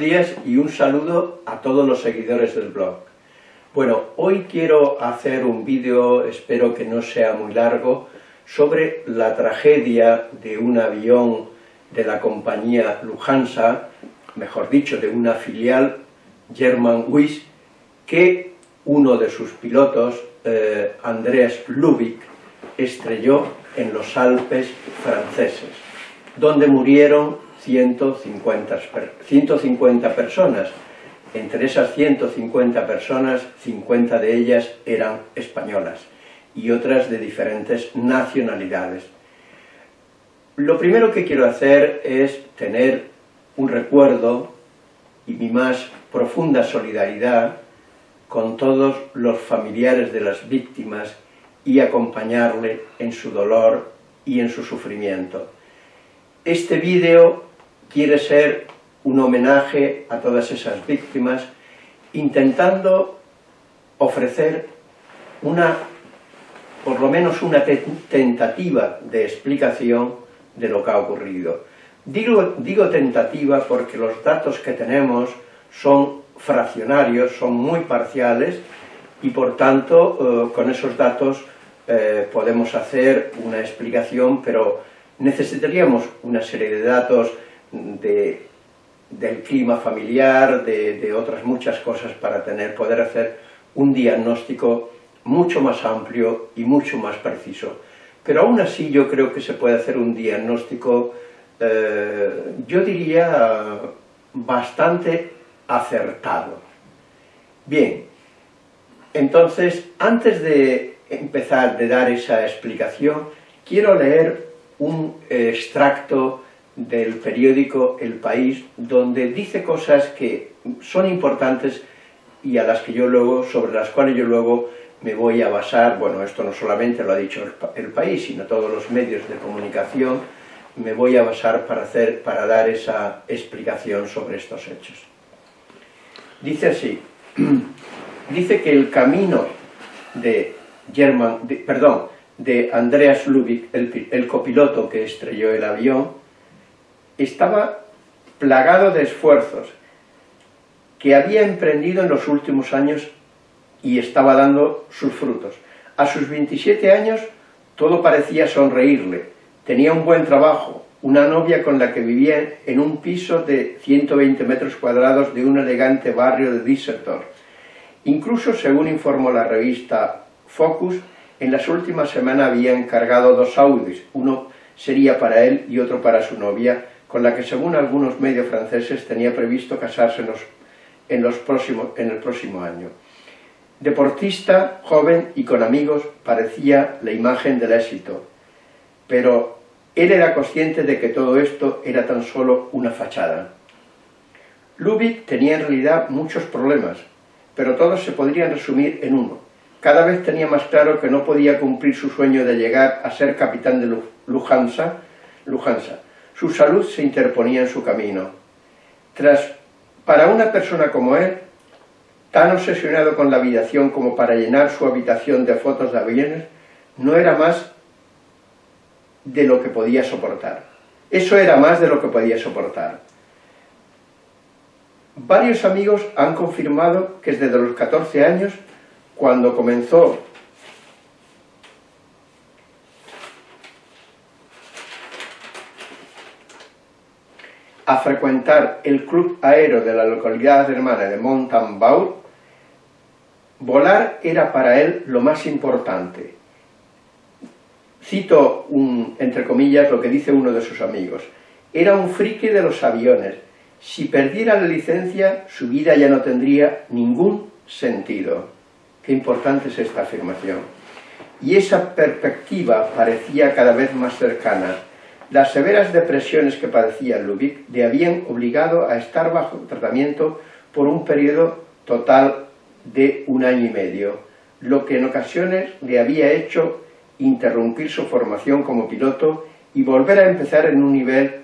Días y un saludo a todos los seguidores del blog. Bueno, hoy quiero hacer un vídeo, espero que no sea muy largo, sobre la tragedia de un avión de la compañía Lufthansa, mejor dicho, de una filial Germanwings, que uno de sus pilotos, eh, Andreas Lubick, estrelló en los Alpes franceses, donde murieron 150, 150 personas. Entre esas 150 personas, 50 de ellas eran españolas y otras de diferentes nacionalidades. Lo primero que quiero hacer es tener un recuerdo y mi más profunda solidaridad con todos los familiares de las víctimas y acompañarle en su dolor y en su sufrimiento. Este vídeo quiere ser un homenaje a todas esas víctimas, intentando ofrecer una, por lo menos una tentativa de explicación de lo que ha ocurrido. Digo, tentativa porque los datos que tenemos son fraccionarios, son muy parciales, y por tanto eh, con esos datos eh, podemos hacer una explicación, pero necesitaríamos una serie de datos de, del clima familiar, de, otras muchas cosas para tener, poder hacer un diagnóstico mucho más amplio y mucho más preciso. Pero aún así yo creo que se puede hacer un diagnóstico, eh, yo diría, bastante acertado. Bien, entonces, antes de empezar, de dar esa explicación, quiero leer un extracto del periódico El País, donde dice cosas que son importantes y a las que yo luego, sobre las cuales yo luego me voy a basar, bueno, esto no solamente lo ha dicho el, País, sino todos los medios de comunicación, me voy a basar para, hacer, para dar esa explicación sobre estos hechos. Dice así, dice que el camino de German, perdón, de Andreas Lubick, el, copiloto que estrelló el avión, estaba plagado de esfuerzos que había emprendido en los últimos años y estaba dando sus frutos. A sus 27 años todo parecía sonreírle, tenía un buen trabajo, una novia con la que vivía en un piso de 120 metros cuadrados de un elegante barrio de Düsseldorf. Incluso, según informó la revista Focus, en las últimas semanas había encargado dos Audis, uno sería para él y otro para su novia, con la que según algunos medios franceses tenía previsto casarse en, los, en el próximo año. Deportista, joven y con amigos, parecía la imagen del éxito, pero él era consciente de que todo esto era tan solo una fachada. Lubick tenía en realidad muchos problemas, pero todos se podrían resumir en uno. Cada vez tenía más claro que no podía cumplir su sueño de llegar a ser capitán de. Lufthansa. Su salud se interponía en su camino. Para una persona como él, tan obsesionado con la aviación como para llenar su habitación de fotos de aviones, no era más de lo que podía soportar. Eso era más de lo que podía soportar. Varios amigos han confirmado que desde los 14 años, cuando comenzó a frecuentar el club aéreo de la localidad hermana de Montanbaur, volar era para él lo más importante. Cito, entre comillas, lo que dice uno de sus amigos. Era un friki de los aviones, si perdiera la licencia, su vida ya no tendría ningún sentido. Qué importante es esta afirmación. Y esa perspectiva parecía cada vez más cercana. Las severas depresiones que padecía Lubick le habían obligado a estar bajo tratamiento por un periodo total de un año y medio, lo que en ocasiones le había hecho interrumpir su formación como piloto y volver a empezar en un nivel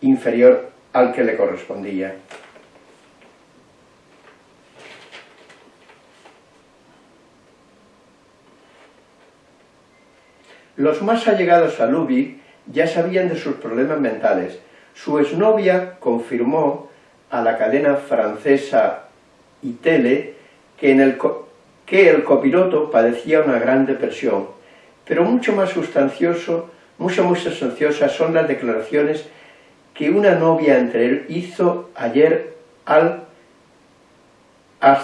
inferior al que le correspondía. Los más allegados a Lubick ya sabían de sus problemas mentales. Su exnovia confirmó a la cadena francesa Itele que, el, que el copiloto padecía una gran depresión, pero mucho más sustancioso, mucho más sustanciosas son las declaraciones que una novia entre él hizo ayer al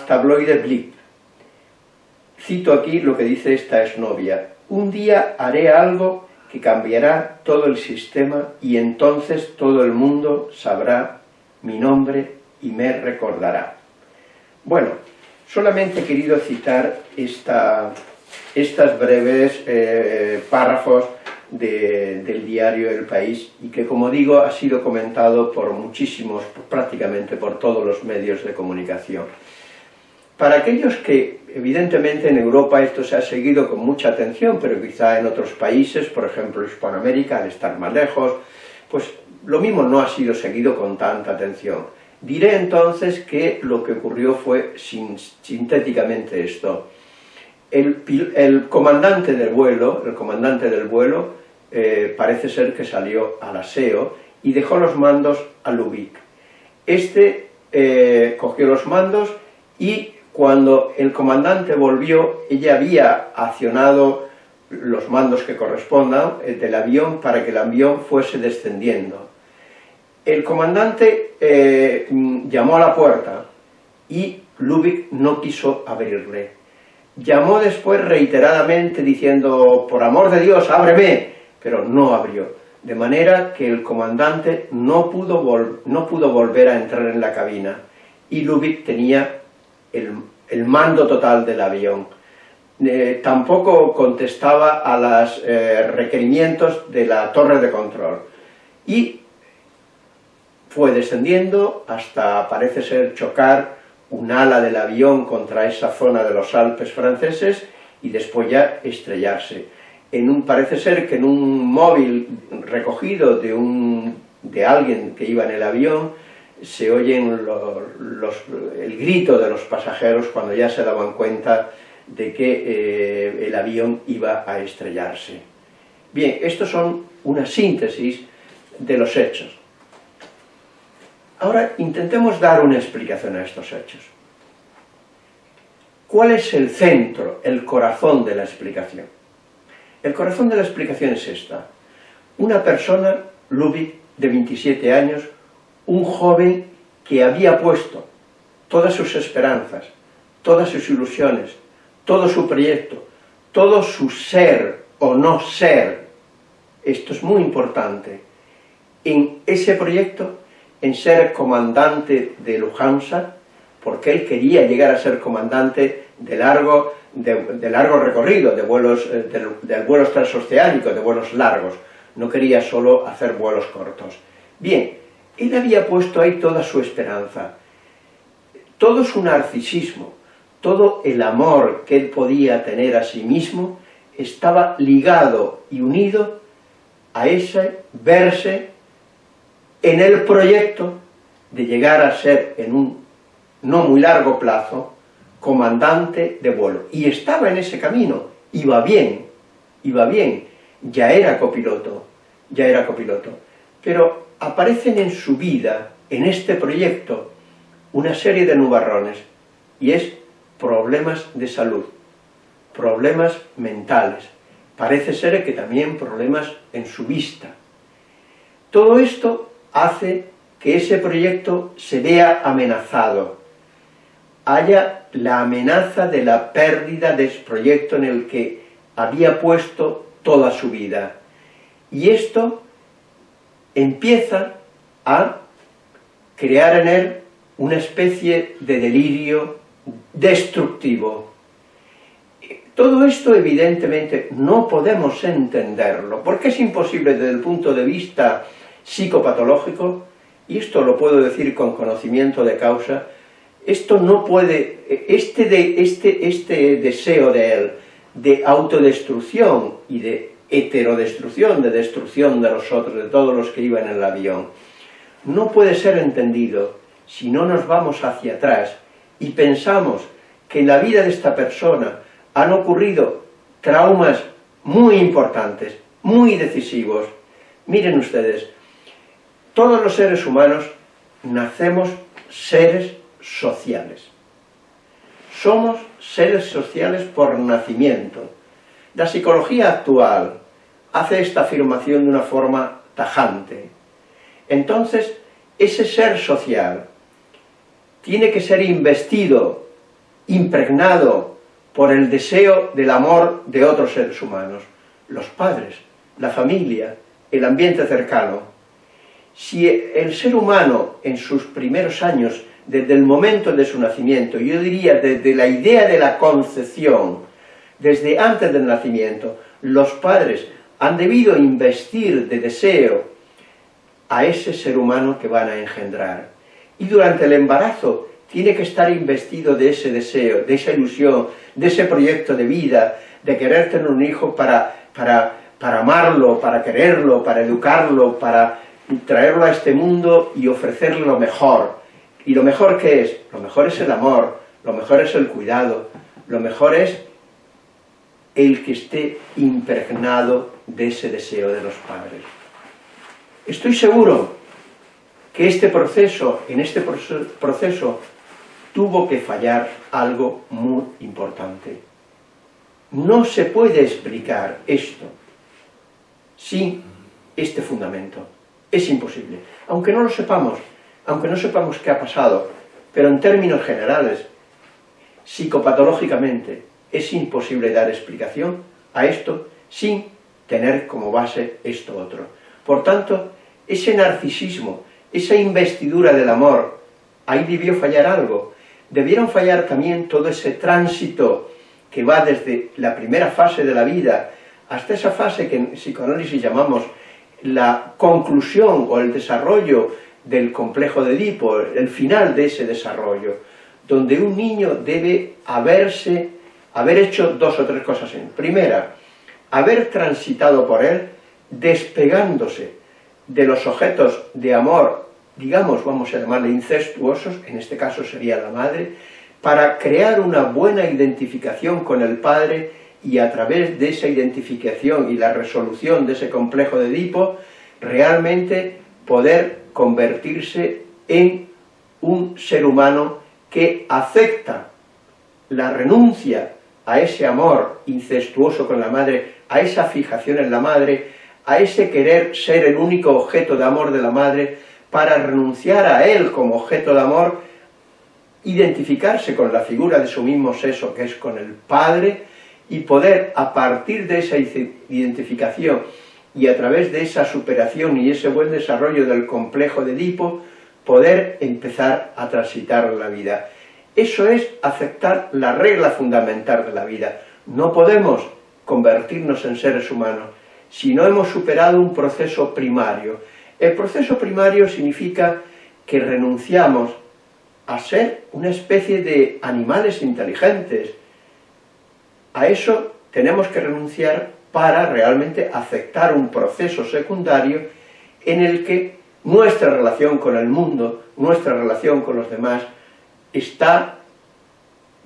tabloide Blip. Cito aquí lo que dice esta exnovia. Un día haré algo que cambiará todo el sistema y entonces todo el mundo sabrá mi nombre y me recordará. Bueno, solamente he querido citar esta, estas breves eh, párrafos del diario El País y que, como digo, ha sido comentado por muchísimos, prácticamente por todos los medios de comunicación. Para aquellos que, evidentemente, en Europa esto se ha seguido con mucha atención, pero quizá en otros países, por ejemplo Hispanoamérica, al estar más lejos, pues lo mismo no ha sido seguido con tanta atención. Diré entonces que lo que ocurrió fue sintéticamente esto. El, comandante del vuelo, el comandante del vuelo, eh, parece ser que salió al aseo y dejó los mandos a Lubick. Este eh, cogió los mandos y cuando el comandante volvió, ella había accionado los mandos que correspondan eh, del avión para que el avión fuese descendiendo. El comandante eh, llamó a la puerta y Lubick no quiso abrirle. Llamó después reiteradamente diciendo, por amor de Dios, ábreme, pero no abrió. De manera que el comandante no pudo, no pudo volver a entrar en la cabina y Lubick tenía el, mando total del avión. Eh, tampoco contestaba a los eh, requerimientos de la torre de control. Y fue descendiendo hasta, parece ser, chocar un ala del avión contra esa zona de los Alpes franceses y después ya estrellarse. En un, parece ser que en un móvil recogido de, un, de alguien que iba en el avión, se oyen el grito de los pasajeros cuando ya se daban cuenta de que eh, el avión iba a estrellarse. Bien, estos son una síntesis de los hechos. Ahora intentemos dar una explicación a estos hechos. ¿Cuál es el centro, el corazón de la explicación? El corazón de la explicación es esta. Una persona, Lubick, de 27 años, un joven que había puesto todas sus esperanzas, todas sus ilusiones, todo su proyecto, todo su ser o no ser, esto es muy importante, en ese proyecto, en ser comandante de Lujansa, porque él quería llegar a ser comandante de largo, de, largo recorrido, de vuelos, eh, de vuelos transoceánicos, de vuelos largos, no quería solo hacer vuelos cortos. Bien, él había puesto ahí toda su esperanza, todo su narcisismo, todo el amor que él podía tener a sí mismo, estaba ligado y unido a ese verse en el proyecto de llegar a ser en un no muy largo plazo comandante de vuelo. Y estaba en ese camino, iba bien, iba bien, ya era copiloto, ya era copiloto. Pero aparecen en su vida, en este proyecto, una serie de nubarrones, y es problemas de salud, problemas mentales, parece ser que también problemas en su vista. Todo esto hace que ese proyecto se vea amenazado, haya la amenaza de la pérdida de ese proyecto en el que había puesto toda su vida. Y esto empieza a crear en él una especie de delirio destructivo. Todo esto evidentemente no podemos entenderlo, porque es imposible desde el punto de vista psicopatológico, y esto lo puedo decir con conocimiento de causa, esto no puede, este, este, este deseo de él, de autodestrucción y de heterodestrucción, de destrucción de los otros, de todos los que iban en el avión, no puede ser entendido si no nos vamos hacia atrás y pensamos que en la vida de esta persona han ocurrido traumas muy importantes, muy decisivos. Miren ustedes, todos los seres humanos nacemos seres sociales. Somos seres sociales por nacimiento. La psicología actual hace esta afirmación de una forma tajante. Entonces, ese ser social tiene que ser investido, impregnado por el deseo del amor de otros seres humanos, los padres, la familia, el ambiente cercano. Si el ser humano en sus primeros años, desde el momento de su nacimiento, yo diría desde la idea de la concepción, desde antes del nacimiento, los padres han debido investir de deseo a ese ser humano que van a engendrar. Y durante el embarazo tiene que estar investido de ese deseo, de esa ilusión, de ese proyecto de vida, de querer tener un hijo para, para, para amarlo, para quererlo, para educarlo, para traerlo a este mundo y ofrecerle lo mejor. ¿Y lo mejor qué es? Lo mejor es el amor, lo mejor es el cuidado, lo mejor es el que esté impregnado de ese deseo de los padres. Estoy seguro que este proceso, en este proceso, tuvo que fallar algo muy importante. No se puede explicar esto sin este fundamento. Es imposible. Aunque no lo sepamos, aunque no sepamos qué ha pasado, pero en términos generales, psicopatológicamente, es imposible dar explicación a esto sin tener como base esto otro. Por tanto, ese narcisismo, esa investidura del amor, ahí debió fallar algo. Debieron fallar también todo ese tránsito que va desde la primera fase de la vida hasta esa fase que en psicoanálisis llamamos la conclusión o el desarrollo del complejo de Edipo, el final de ese desarrollo, donde un niño debe haberse, haber hecho dos o tres cosas. En primera, haber transitado por él despegándose de los objetos de amor, digamos, vamos a llamarle incestuosos, en este caso sería la madre, para crear una buena identificación con el padre y a través de esa identificación y la resolución de ese complejo de Edipo, realmente poder convertirse en un ser humano que acepta la renuncia a ese amor incestuoso con la madre, a esa fijación en la madre, a ese querer ser el único objeto de amor de la madre, para renunciar a él como objeto de amor, identificarse con la figura de su mismo sexo, que es con el padre, y poder, a partir de esa identificación y a través de esa superación y ese buen desarrollo del complejo de Edipo, poder empezar a transitar la vida. Eso es aceptar la regla fundamental de la vida. No podemos convertirnos en seres humanos si no hemos superado un proceso primario. El proceso primario significa que renunciamos a ser una especie de animales inteligentes. A eso tenemos que renunciar para realmente aceptar un proceso secundario en el que nuestra relación con el mundo, nuestra relación con los demás, está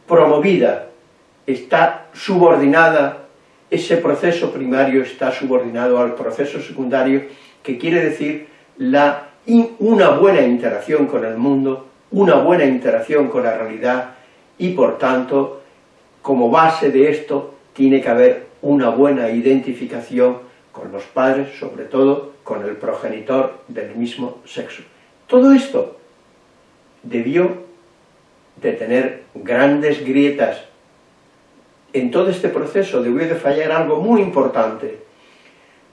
promovida, está subordinada, ese proceso primario está subordinado al proceso secundario, que quiere decir la, una buena interacción con el mundo, una buena interacción con la realidad, y por tanto, como base de esto, tiene que haber una buena identificación con los padres, sobre todo con el progenitor del mismo sexo. Todo esto debió de tener grandes grietas. En todo este proceso debió de fallar algo muy importante.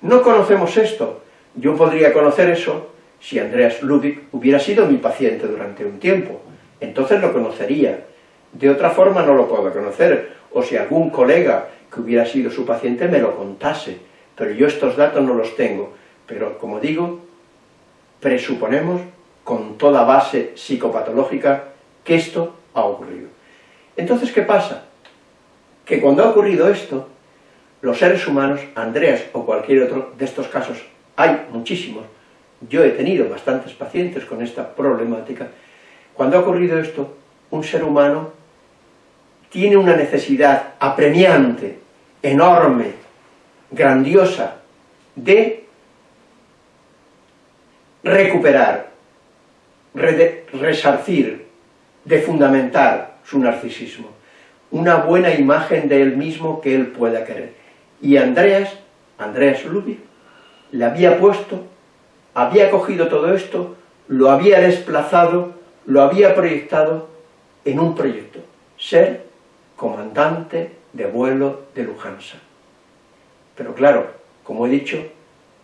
No conocemos esto. Yo podría conocer eso si Andreas Ludwig hubiera sido mi paciente durante un tiempo. Entonces lo conocería. De otra forma no lo puedo conocer. O si algún colega que hubiera sido su paciente me lo contase. Pero yo estos datos no los tengo. Pero, como digo, presuponemos con toda base psicopatológica que esto ha ocurrido. Entonces, ¿qué pasa? Que cuando ha ocurrido esto, los seres humanos, Andreas o cualquier otro de estos casos, hay muchísimos, yo he tenido bastantes pacientes con esta problemática, cuando ha ocurrido esto, un ser humano tiene una necesidad apremiante, enorme, grandiosa, de recuperar resarcir, de fundamentar su narcisismo. Una buena imagen de él mismo que él pueda querer. Y Andreas, Andreas Ludwig, le había puesto, había cogido todo esto, lo había desplazado, lo había proyectado en un proyecto, ser comandante de vuelo de Lujansa. Pero claro, como he dicho,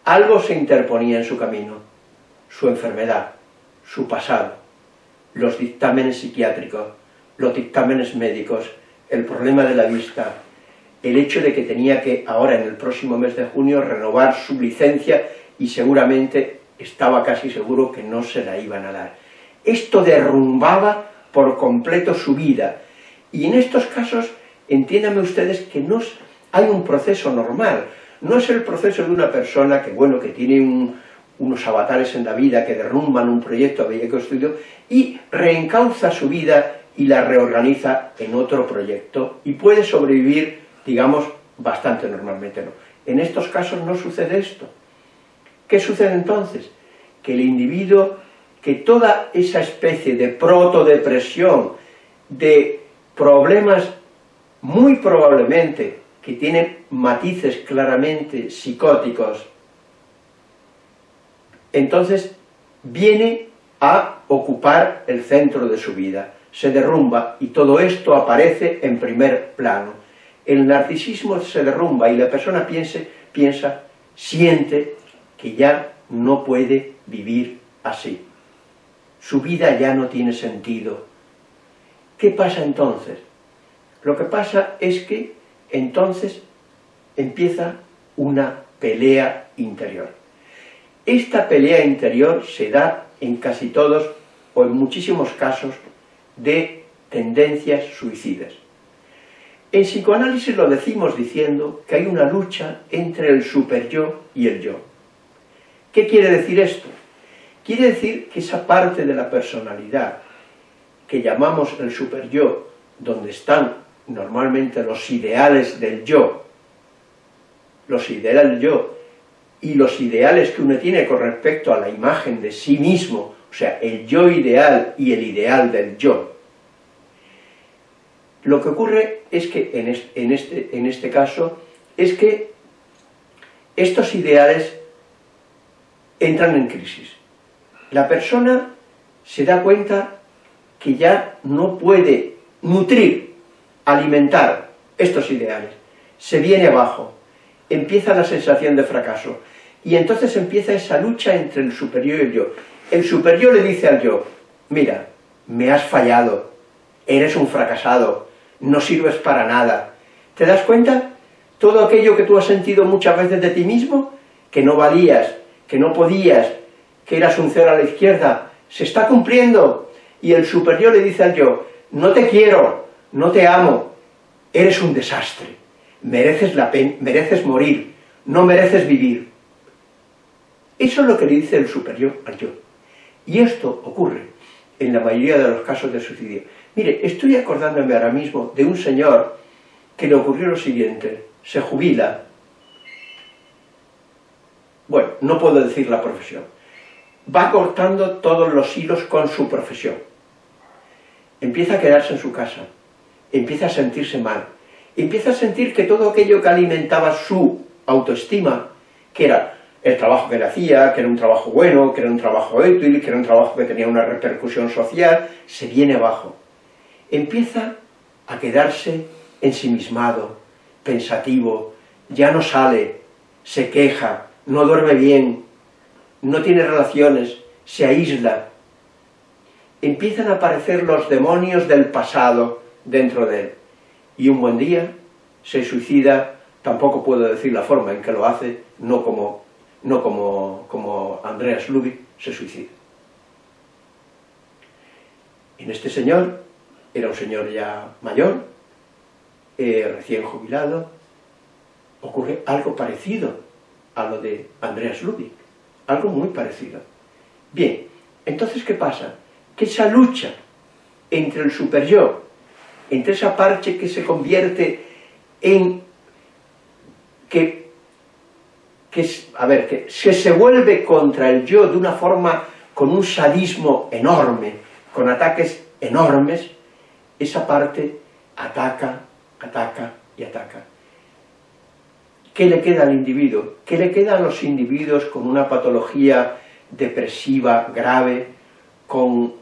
algo se interponía en su camino, su enfermedad, su pasado, los dictámenes psiquiátricos, los dictámenes médicos, el problema de la vista, el hecho de que tenía que, ahora en el próximo mes de junio, renovar su licencia y seguramente estaba casi seguro que no se la iban a dar. Esto derrumbaba por completo su vida, y en estos casos, entiéndame ustedes que no hay un proceso normal, no es el proceso de una persona que, bueno, que tiene unos avatares en la vida, que derrumban un proyecto que había construido, y reencauza su vida y la reorganiza en otro proyecto, y puede sobrevivir, digamos, bastante normalmente no. En estos casos no sucede esto. ¿Qué sucede entonces? Que el individuo, que toda esa especie de protodepresión, de problemas muy probablemente que tienen matices claramente psicóticos, entonces viene a ocupar el centro de su vida, se derrumba y todo esto aparece en primer plano. El narcisismo se derrumba y la persona piense, piensa, siente que ya no puede vivir así. Su vida ya no tiene sentido. ¿Qué pasa entonces? Lo que pasa es que entonces empieza una pelea interior. Esta pelea interior se da en casi todos, o en muchísimos casos, de tendencias suicidas. En psicoanálisis lo decimos diciendo que hay una lucha entre el superyo y el yo. ¿Qué quiere decir esto? Quiere decir que esa parte de la personalidad que llamamos el superyo, donde están normalmente los ideales del yo, los ideales del yo, y los ideales que uno tiene con respecto a la imagen de sí mismo, o sea, el yo ideal y el ideal del yo. Lo que ocurre es que, en este, en este caso, es que estos ideales entran en crisis. La persona se da cuenta que ya no puede nutrir, alimentar estos ideales. Se viene abajo, empieza la sensación de fracaso, y entonces empieza esa lucha entre el superior y el yo. El superior le dice al yo, mira, me has fallado, eres un fracasado, no sirves para nada. ¿Te das cuenta? Todo aquello que tú has sentido muchas veces de ti mismo, que no valías, que no podías, que eras un cero a la izquierda, se está cumpliendo. Y el superior le dice al yo, no te quiero, no te amo, eres un desastre, mereces, la mereces morir, no mereces vivir. Eso es lo que le dice el superior al yo. Y esto ocurre en la mayoría de los casos de suicidio. Mire, estoy acordándome ahora mismo de un señor que le ocurrió lo siguiente, se jubila, bueno, no puedo decir la profesión, va cortando todos los hilos con su profesión, empieza a quedarse en su casa, empieza a sentirse mal, empieza a sentir que todo aquello que alimentaba su autoestima, que era el trabajo que le hacía, que era un trabajo bueno, que era un trabajo útil, que era un trabajo que tenía una repercusión social, se viene abajo. Empieza a quedarse ensimismado, pensativo, ya no sale, se queja, no duerme bien, no tiene relaciones, se aísla. Empiezan a aparecer los demonios del pasado dentro de él. Y un buen día se suicida, tampoco puedo decir la forma en que lo hace, no como no como, como Andreas Ludwig, se suicida. En este señor, era un señor ya mayor, eh, recién jubilado, ocurre algo parecido a lo de Andreas Ludwig, algo muy parecido. Bien, entonces ¿qué pasa? Que esa lucha entre el superyo, entre esa parte que se convierte en que que, a ver, que, se vuelve contra el yo de una forma con un sadismo enorme, con ataques enormes, esa parte ataca, ataca y ataca. ¿Qué le queda al individuo? ¿Qué le queda a los individuos con una patología depresiva grave, con,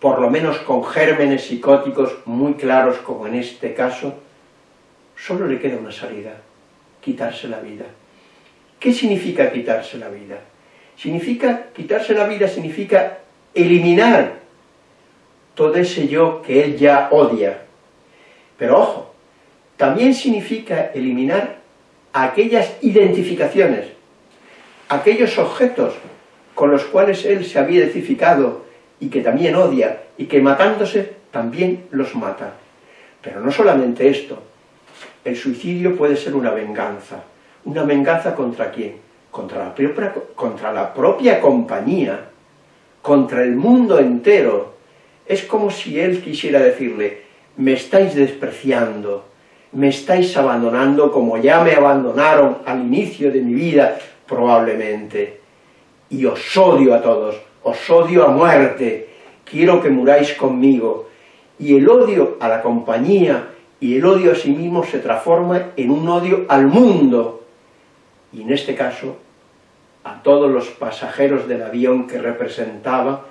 por lo menos con gérmenes psicóticos muy claros, como en este caso? Solo le queda una salida, quitarse la vida. ¿Qué significa quitarse la vida? Significa, quitarse la vida significa eliminar todo ese yo que él ya odia. Pero ojo, también significa eliminar aquellas identificaciones, aquellos objetos con los cuales él se había identificado y que también odia, y que matándose también los mata. Pero no solamente esto, el suicidio puede ser una venganza. ¿Una venganza contra quién? Contra la propia, contra la propia compañía, contra el mundo entero. Es como si él quisiera decirle, me estáis despreciando, me estáis abandonando como ya me abandonaron al inicio de mi vida, probablemente. Y os odio a todos, os odio a muerte, quiero que muráis conmigo. Y el odio a la compañía y el odio a sí mismo se transforma en un odio al mundo. Y en este caso, a todos los pasajeros del avión que representaba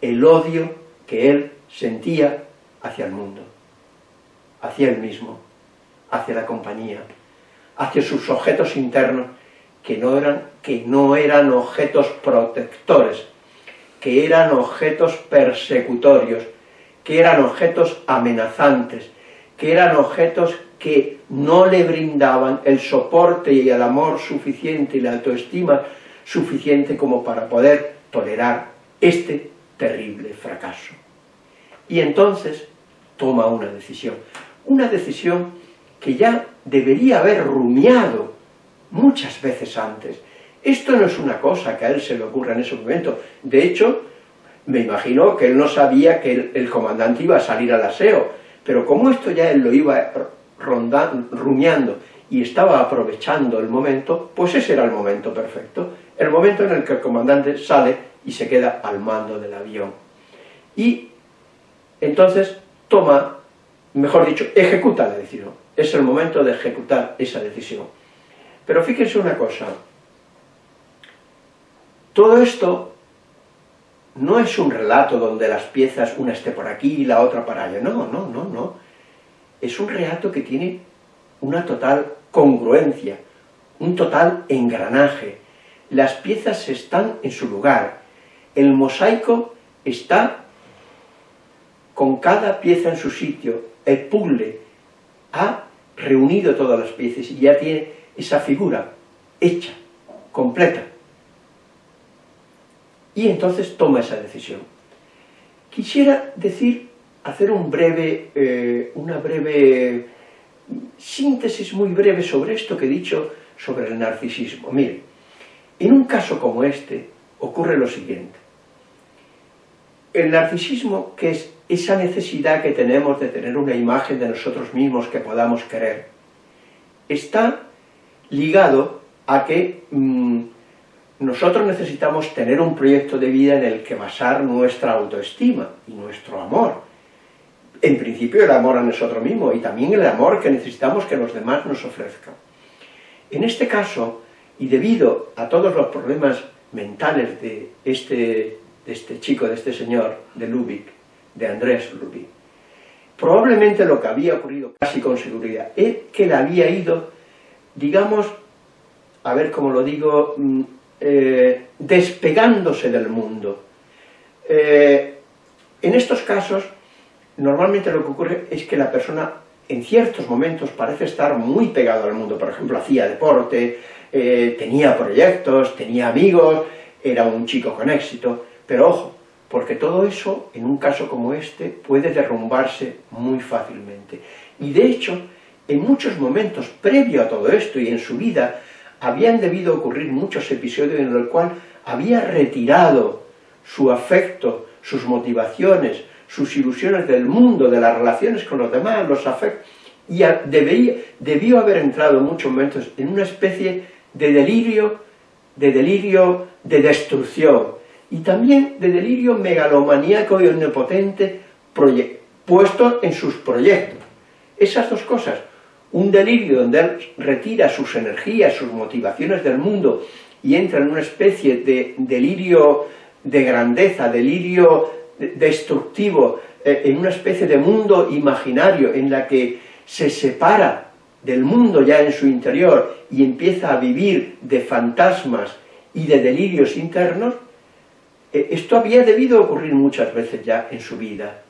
el odio que él sentía hacia el mundo, hacia él mismo hacia la compañía, hacia sus objetos internos, que no eran, que no eran objetos protectores, que eran objetos persecutorios, que eran objetos amenazantes, que eran objetos que no le brindaban el soporte y el amor suficiente y la autoestima suficiente como para poder tolerar este terrible fracaso. Y entonces toma una decisión, una decisión que ya debería haber rumiado muchas veces antes. Esto no es una cosa que a él se le ocurra en ese momento. De hecho, me imagino que él no sabía que el, comandante iba a salir al aseo, pero como esto ya él lo iba rondando, rumiando y estaba aprovechando el momento, pues ese era el momento perfecto, el momento en el que el comandante sale y se queda al mando del avión. Y entonces toma, mejor dicho, ejecuta la decisión es el momento de ejecutar esa decisión. Pero fíjense una cosa, todo esto no es un relato donde las piezas, una esté por aquí y la otra para allá, no, no, no, no. Es un relato que tiene una total congruencia, un total engranaje. Las piezas están en su lugar, el mosaico está con cada pieza en su sitio, el puzzle ha reunido todas las piezas y ya tiene esa figura hecha, completa. Y entonces toma esa decisión. Quisiera decir, hacer un breve, eh, una breve síntesis muy breve sobre esto que he dicho sobre el narcisismo. Mire, en un caso como este ocurre lo siguiente. El narcisismo, que es esa necesidad que tenemos de tener una imagen de nosotros mismos que podamos querer, está ligado a que mm, nosotros necesitamos tener un proyecto de vida en el que basar nuestra autoestima y nuestro amor. En principio el amor a nosotros mismos y también el amor que necesitamos que los demás nos ofrezcan. En este caso, y debido a todos los problemas mentales de este, de este chico, de este señor, de Lubick, de Andrés Lubick. Probablemente lo que había ocurrido casi con seguridad es que él había ido, digamos, a ver cómo lo digo, mm, eh, despegándose del mundo. Eh, en estos casos, normalmente lo que ocurre es que la persona en ciertos momentos parece estar muy pegado al mundo, por ejemplo, hacía deporte, eh, tenía proyectos, tenía amigos, era un chico con éxito, pero ojo, porque todo eso, en un caso como este, puede derrumbarse muy fácilmente. Y de hecho, en muchos momentos previo a todo esto y en su vida, habían debido ocurrir muchos episodios en los cuales había retirado su afecto, sus motivaciones, sus ilusiones del mundo, de las relaciones con los demás, los afectos, y debió haber entrado en muchos momentos en una especie de delirio, de delirio de destrucción, y también de delirio megalomaníaco y omnipotente puesto en sus proyectos. Esas dos cosas, un delirio donde él retira sus energías, sus motivaciones del mundo y entra en una especie de delirio de grandeza, delirio destructivo, eh, en una especie de mundo imaginario en la que se separa del mundo ya en su interior y empieza a vivir de fantasmas y de delirios internos, eh, esto había debido ocurrir muchas veces ya en su vida.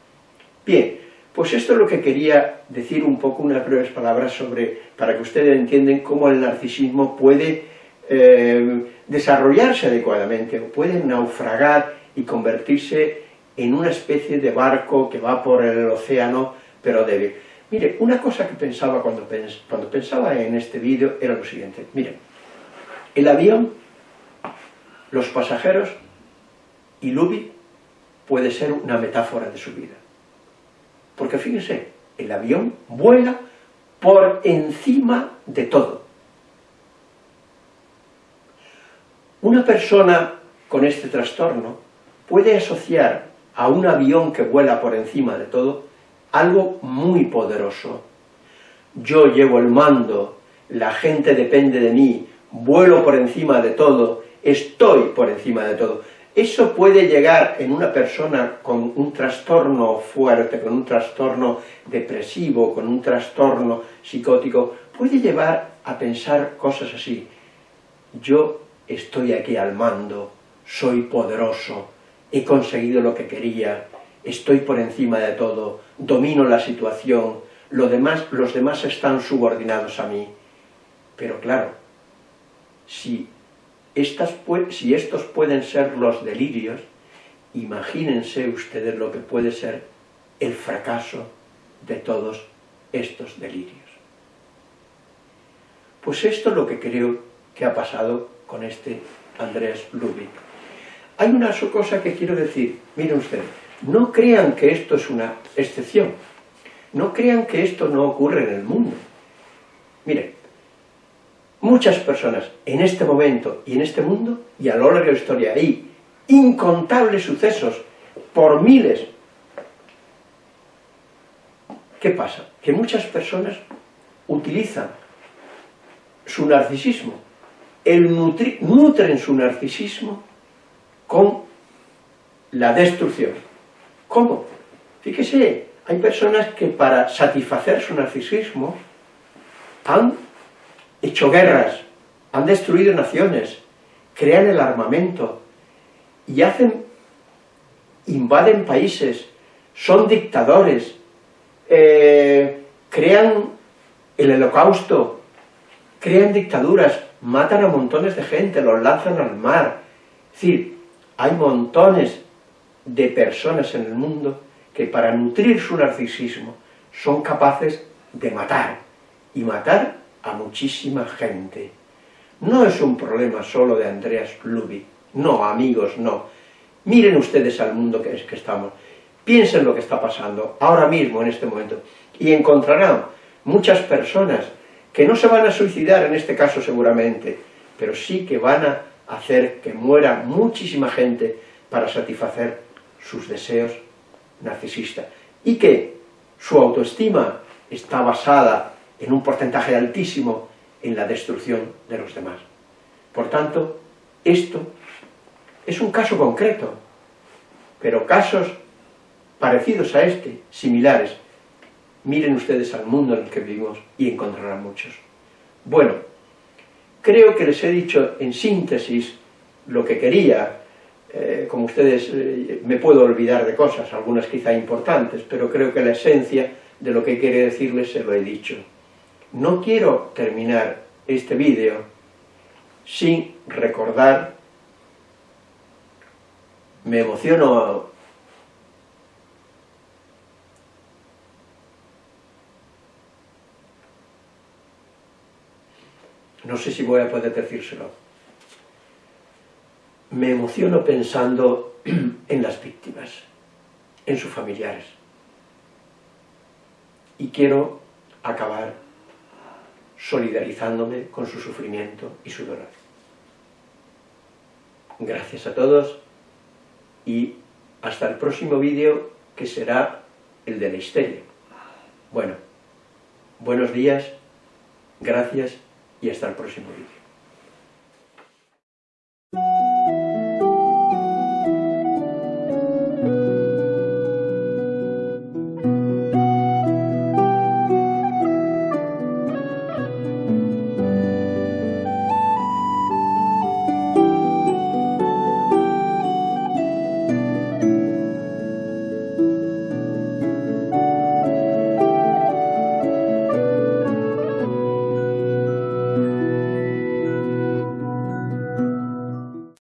Bien, pues esto es lo que quería decir un poco, unas breves palabras sobre, para que ustedes entiendan cómo el narcisismo puede eh, desarrollarse adecuadamente, o puede naufragar y convertirse en una especie de barco que va por el océano, pero débil. Mire, una cosa que pensaba cuando, cuando pensaba en este vídeo era lo siguiente. Miren, el avión, los pasajeros y Luby puede ser una metáfora de su vida. Porque fíjense, el avión vuela por encima de todo. Una persona con este trastorno puede asociar a un avión que vuela por encima de todo algo muy poderoso. Yo llevo el mando, la gente depende de mí, vuelo por encima de todo, estoy por encima de todo. Eso puede llegar en una persona con un trastorno fuerte, con un trastorno depresivo, con un trastorno psicótico, puede llevar a pensar cosas así. Yo estoy aquí al mando, soy poderoso, he conseguido lo que quería, estoy por encima de todo, domino la situación, los demás están subordinados a mí. Pero claro, si estos pueden ser los delirios, imagínense ustedes lo que puede ser el fracaso de todos estos delirios. Pues esto es lo que creo que ha pasado con este Andrés Lubick. Hay una cosa que quiero decir, miren ustedes, no crean que esto es una excepción. No crean que esto no ocurre en el mundo. Miren, muchas personas en este momento y en este mundo, y a lo largo de la historia hay incontables sucesos por miles. ¿Qué pasa? Que muchas personas utilizan su narcisismo, el nutren su narcisismo con la destrucción. ¿Cómo? Fíjese, hay personas que para satisfacer su narcisismo han hecho guerras, han destruido naciones, crean el armamento y hacen, invaden países, son dictadores, eh, crean el holocausto, crean dictaduras, matan a montones de gente, los lanzan al mar. Es decir, hay montones de personas en el mundo que para nutrir su narcisismo son capaces de matar, y matar a muchísima gente. No es un problema solo de Andreas Luby, no, amigos, no. Miren ustedes al mundo que es que estamos, piensen lo que está pasando ahora mismo, en este momento, y encontrarán muchas personas que no se van a suicidar en este caso seguramente, pero sí que van a hacer que muera muchísima gente para satisfacer sus deseos narcisistas y que su autoestima está basada en un porcentaje altísimo en la destrucción de los demás. Por tanto, esto es un caso concreto, pero casos parecidos a este, similares, miren ustedes al mundo en el que vivimos y encontrarán muchos. Bueno, creo que les he dicho en síntesis lo que quería eh, como ustedes, eh, me puedo olvidar de cosas, algunas quizá importantes, pero creo que la esencia de lo que quiere decirles se lo he dicho. No quiero terminar este vídeo sin recordar, me emociono no sé si voy a poder decírselo me emociono pensando en las víctimas, en sus familiares. Y quiero acabar solidarizándome con su sufrimiento y su dolor. Gracias a todos y hasta el próximo vídeo que será el de la histeria. Bueno, buenos días, gracias y hasta el próximo vídeo.